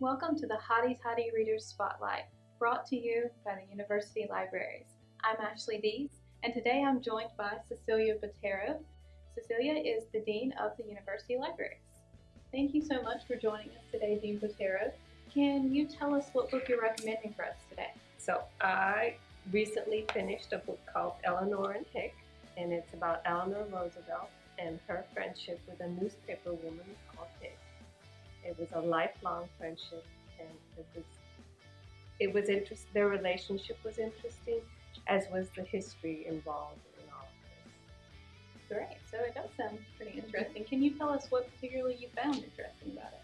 Welcome to the Hotty Toddy Readers Spotlight, brought to you by the University Libraries. I'm Ashley Dees, and today I'm joined by Cecilia Botero. Cecilia is the Dean of the University Libraries. Thank you so much for joining us today, Dean Botero. Can you tell us what book you're recommending for us today? So I recently finished a book called Eleanor and Hick, and it's about Eleanor Roosevelt and her friendship with a newspaper woman called Hick. It was a lifelong friendship, and it was it was interest. Their relationship was interesting, as was the history involved in all of this. Great, so it does sound pretty interesting. Can you tell us what particularly you found interesting about it?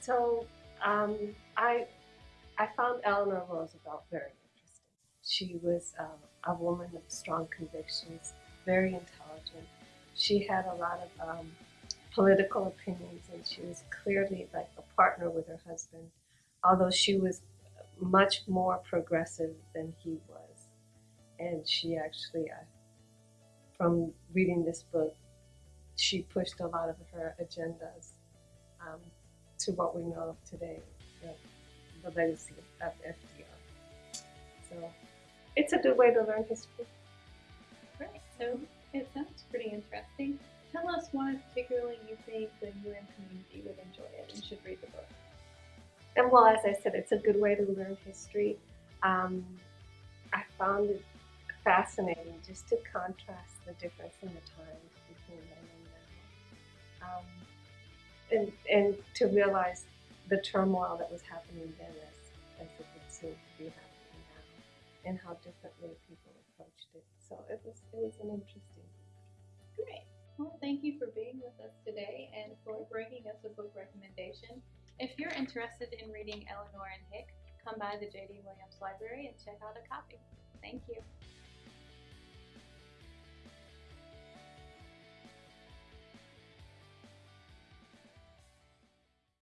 So um, I I found Eleanor Roosevelt very interesting. She was uh, a woman of strong convictions, very intelligent. She had a lot of um, political opinions, and she was clearly like a partner with her husband, although she was much more progressive than he was. And she actually, uh, from reading this book, she pushed a lot of her agendas um, to what we know of today, the, the legacy of FDR. So it's a good way to learn history. Great, so it sounds pretty interesting. Tell us why particularly you think the UM community would enjoy it and should read the book. And well, as I said, it's a good way to learn history. Um, I found it fascinating just to contrast the difference in the times between then and now. Um, and, and to realize the turmoil that was happening then as, as it would seem to be happening now and how differently people approached it. So it was, it was an interesting. Well, thank you for being with us today and for bringing us a book recommendation. If you're interested in reading Eleanor and Hick, come by the J.D. Williams Library and check out a copy. Thank you.